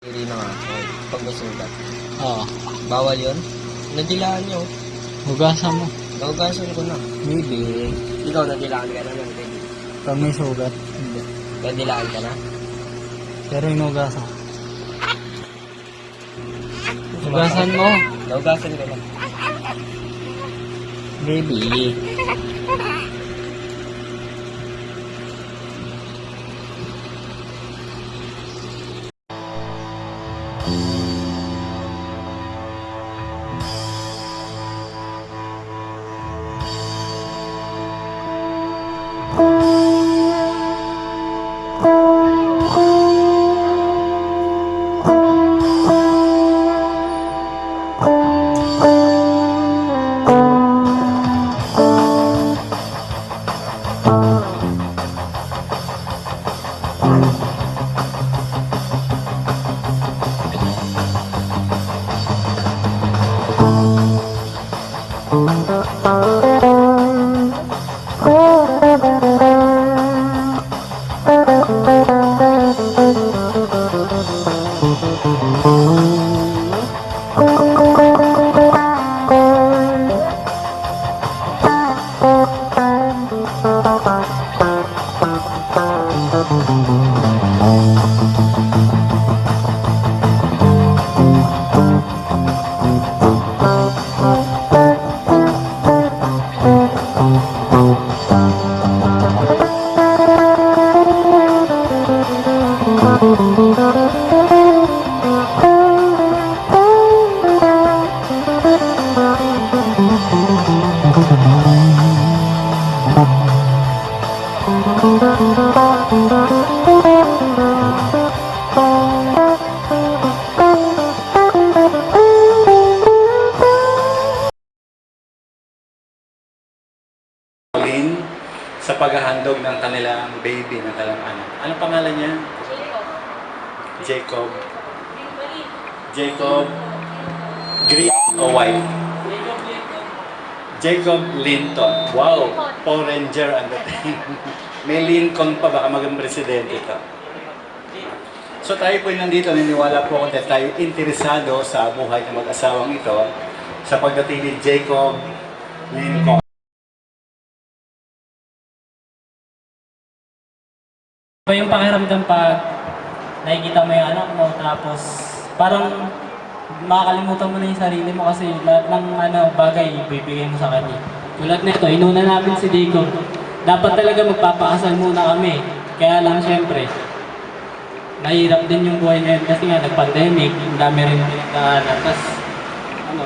Hindi na nga. Okay. Pag nasugat. Oo. Bawal yun? Nadilaan nyo. Hugasan mo. Naugasan ko na. Baby. Ikaw nadilaan ka na ng baby. Pag may sugat, hindi. Nadilaan ka na? Pero inugasan. Hugasan mo. Naugasan ko na. Baby. Pauline paghahandog ng kanilang baby, ng kanilang anak. Ano pangalan niya? Jacob. Jacob. Green o white? Jacob Linton. Wow! Power Ranger ang dating. May Lincoln pa, baka maging presidente ito. So tayo po nandito, niniwala po ako na tayo interesado sa buhay ng mag-asawang ito sa pagdating ni Jacob Lincoln. Iba yung pakiramdam pag nakikita mo yung anak mo tapos parang makakalimutan mo na yung sarili mo kasi lahat ng ano, bagay ibibigay mo sa kanya. Tulad nito, inuna namin si Jacob. Dapat talaga magpapakasal muna kami. Kaya lang syempre, mahirap din yung buhay ngayon kasi nga nag-pandemic, ang dami rin pinagdaanan. Tapos, ano,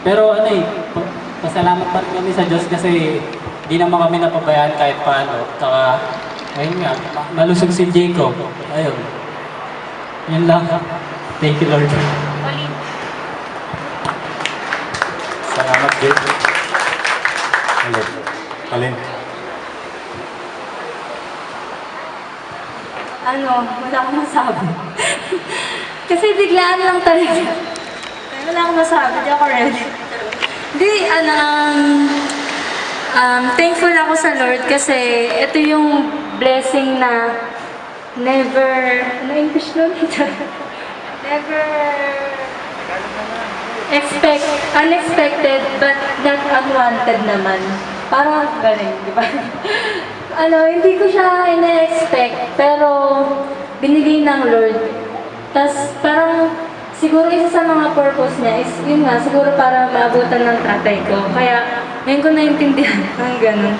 pero ano eh, pa- pasalamat pa kami sa Diyos kasi di naman kami napabayaan kahit paano. Tsaka, ayun nga, malusog si Jacob. Ayun. Yun lang. Thank you, Lord. Salamat, Jake. Alin? Alin? ano, wala akong masabi. Kasi biglaan lang talaga. Wala akong masabi, di ako ready. Di, ano, um, um, thankful ako sa Lord kasi ito yung blessing na never, ano English nun? never expect, unexpected but not unwanted naman. Parang ganun, di ba? ano, hindi ko siya ina-expect, pero binigay ng Lord. Tapos parang siguro isa sa mga purpose niya is yun nga, siguro para maabutan ng tatay ko. Kaya ngayon ko naintindihan ng ganun.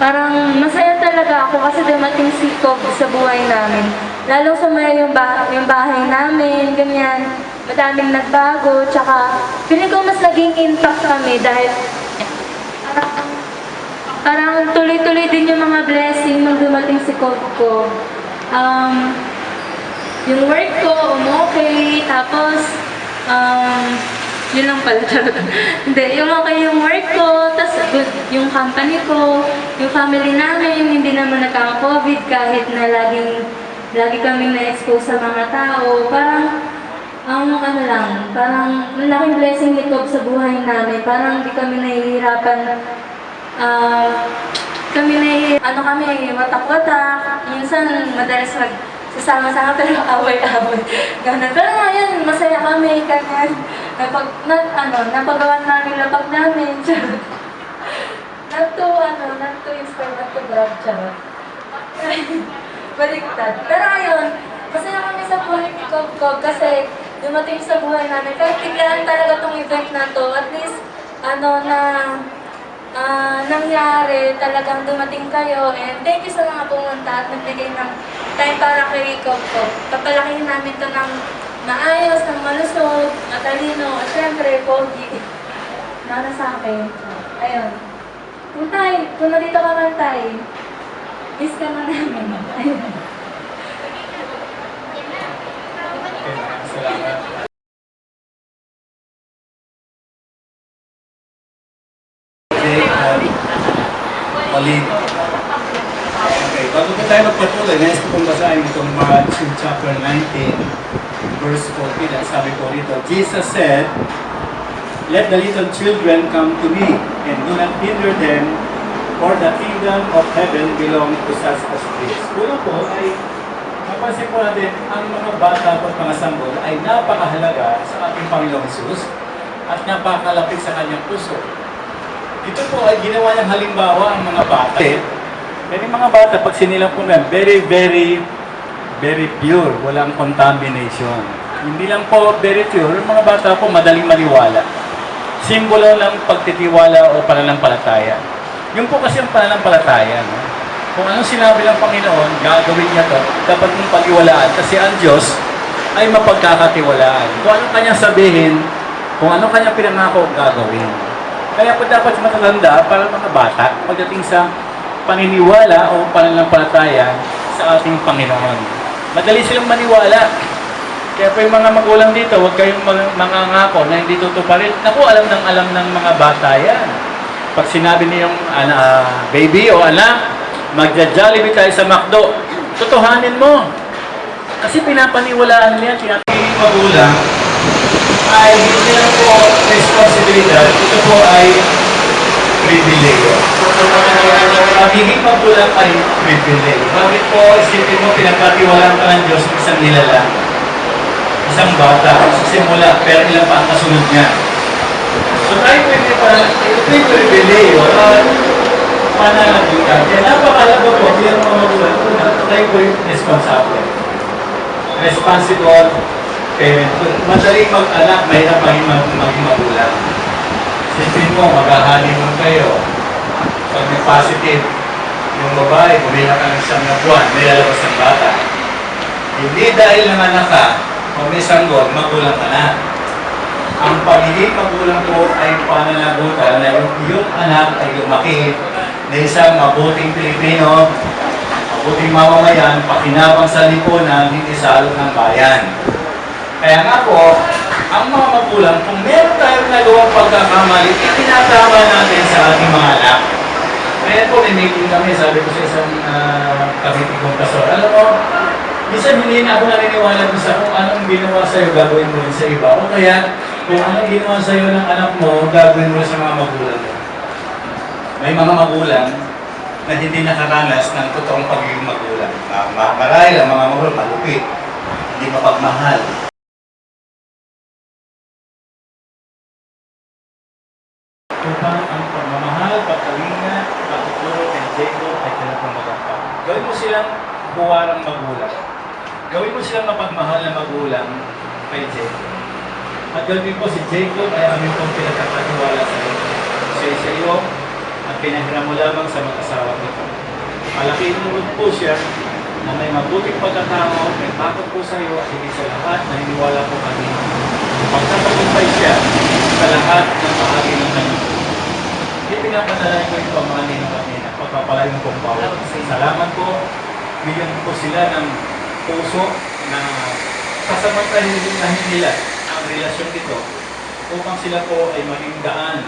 Parang masaya talaga ako kasi dumating si Cobb sa buhay namin. Lalo sa mga yung, ba- yung bahay namin, ganyan. Madaming nagbago, tsaka feeling ko mas naging intact kami dahil parang tuloy-tuloy din yung mga blessing nung dumating si Cobb ko. Um, yung work ko, umokay, tapos, um, yun lang pala, charot. Hindi, yung okay yung work ko, tapos good yung company ko, yung family namin, hindi naman nagka-COVID kahit na laging, lagi kaming na-expose sa mga tao. Parang, ang ano lang, parang malaking blessing ni Cobb sa buhay namin. Parang hindi kami nahihirapan ah, kami na ano kami, watak-watak. Minsan, madalas mag sasama-sama pero away-away. Ganun. Pero ngayon, masaya kami, ganyan. Napag, na, ano, napagawa namin lapag namin. Charot. Not to, ano, not to inspire, not to brag, charot. Baliktad. Pero ayun, masaya kami sa buhay ni Cobb kasi dumating sa buhay namin. Kahit biglaan talaga tong event na to, at least, ano, na ah, nangyari, talagang dumating kayo. And thank you sa mga pumunta at nagbigay ng time para kay Cobb Cobb. Papalakihin namin to ng maayos, ng malusog, matalino, at syempre, pogi. Nana sa akin. Ayun. Kung tay, kung nandito ka man tay, miss ka na namin. Ayun. Salamat. Okay, um, Pauline. Tayo magpatuloy, nais ko pong basahin itong Matthew chapter 19, verse 14. Ang sabi ko rito, Jesus said, Let the little children come to me, and do not hinder them, for the kingdom of heaven belong to such as this. Una po ay, mapansin po natin, ang mga bata at mga sanggol ay napakahalaga sa ating Panginoong Jesus at napakalapit sa kanyang puso. Ito po ay ginawa niyang halimbawa ang mga bata. Pero yung mga bata, pag sinilang po na, very, very, very pure. Walang contamination. Hindi lang po very pure, yung mga bata po madaling maniwala. Simbolo ng pagtitiwala o pananampalataya. Yung po kasi ang pananampalataya, no? kung anong sinabi ng Panginoon, gagawin niya to, dapat mong pag-iwalaan kasi ang Diyos ay mapagkakatiwalaan. Kung anong kanyang sabihin, kung anong kanyang pinangako, gagawin. Kaya po dapat matatanda para mga bata pagdating sa paniniwala o pananampalataya sa ating Panginoon. Madali silang maniwala. Kaya po yung mga magulang dito, huwag kayong mga, mga ngako na hindi tutuparin. Naku, alam ng alam ng mga bata yan. Pag sinabi niyong ah, baby o anak, magja-jollibee tayo sa McDo, tutuhanin mo. Kasi pinapaniwalaan niya, tinatingin magulang, ay hindi lang po responsibilidad, ito po ay privilege. Pagiging magulang ay privilege. Bakit po isipin mo pinagkatiwalaan ka ng Diyos ng isang nilalang? Isang bata, sa simula, pero ilan pa ang kasunod niya. So tayo pwede pa, ito yung privilege. At pananagutan. Kaya napakalaga po, bilang mga magulang, una, tayo po yung responsable responsible parent. Madaling mag-anak, mahirap maging, mag- maging magulang. Sipin mo, mag-honeymoon kayo. Pag may positive, yung babae, bumila ka ng siyam na may lalabas ng bata. Hindi dahil nanganak ka, o may sanggol, magulang ka na. Ang pagiging magulang po ay pananagutan na yung iyong anak ay lumaki na isang mabuting Pilipino, mabuting mamamayan, pakinabang sa lipunan, hindi sa ng bayan. Kaya nga po, ang mga magulang, kung meron tayong nagawang pagkakamali, itinatama natin sa ating mga anak. Kaya po, may meeting kami, sabi ko sa isang uh, kabiti kong pastor, alam mo, minsan hindi na ako naniniwala kung sa kung anong ginawa sa'yo, gagawin mo rin sa iba. O kaya, kung anong ginawa sa'yo ng anak mo, gagawin mo sa mga magulang mo. May mga magulang na hindi nakaranas ng totoong pagiging magulang. Ma- ma- marahil ang mga magulang malupit, hindi mapagmahal. Upang ang pagmamahal, pagkalinga, pagtuturo kay Jacob ay talagang magampang. Gawin mo silang buwarang magulang. Gawin mo silang mapagmahal na magulang kay Jacob. At gawin po si Jacob ay aming pong pinagkakatiwala sa iyo. Siya sa iyo at pinahiram mo lamang sa mag-asawa nito. Malaking mo po siya na may mabuting pagkatao, may takot po sa iyo at hindi sa lahat, naniniwala po kami. Magtatagumpay siya sa lahat ng bahagi ng kanyang buhay. Hindi pinapadala ko yung pamahali ng kami na pagpapalayo ng kumpawa. Salamat po. Bigyan po sila ng puso na sasamantahin nila ang relasyon ito upang sila po ay maging daan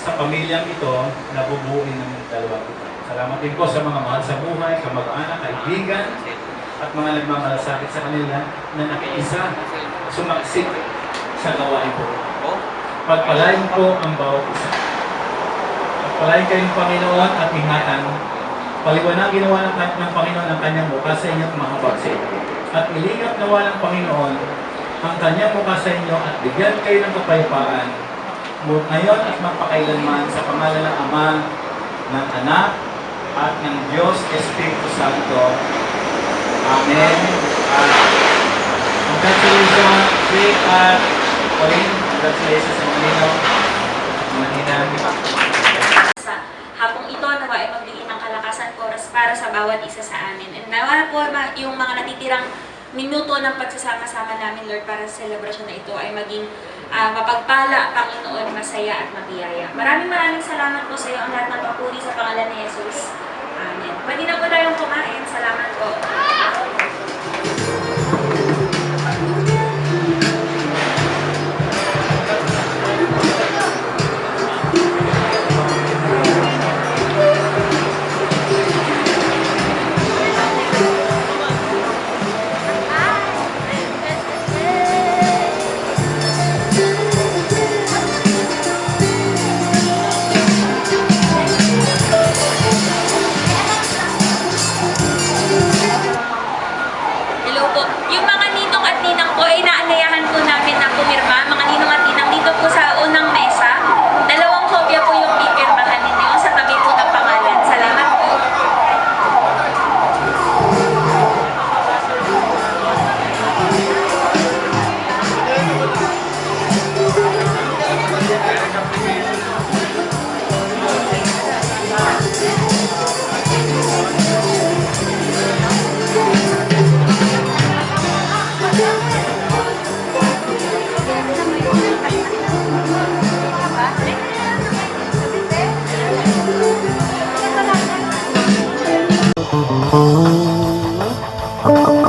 sa pamilyang ito na bubuin ng dalawang ito. Salamat din po sa mga mahal sa buhay, kamag-anak, kaibigan, at mga nagmamalasakit sa kanila na nakiisa, sumaksik sa gawain po. Pagpalain po ang bawat isa. Pagpalain kayong Panginoon at ingatan Paliwanagin nawa ng, ng Panginoon ang kanyang mukha sa inyo at mahabag sa inyo. At ilingap nawa ng Panginoon ang kanyang mukha sa inyo at bigyan kayo ng kapayapaan ngayon at magpakailanman sa pangalan ng Ama, ng Anak, at ng Diyos Espiritu Santo. Amen. At congratulations, Rick at Pauline. Congratulations sa mga ninaw. Mga ninang. Ay magbigay ng kalakasan oras para sa bawat isa sa amin. And nawa po ma- yung mga natitirang minuto ng pagsasama-sama namin, Lord, para sa celebration na ito ay maging ah, mapagpala, Panginoon, masaya at mabiyaya. Maraming maraming salamat po sa iyo ang lahat ng papuri sa pangalan ni Jesus. Amen. Pwede na po tayong kumain. Salamat po. Oh,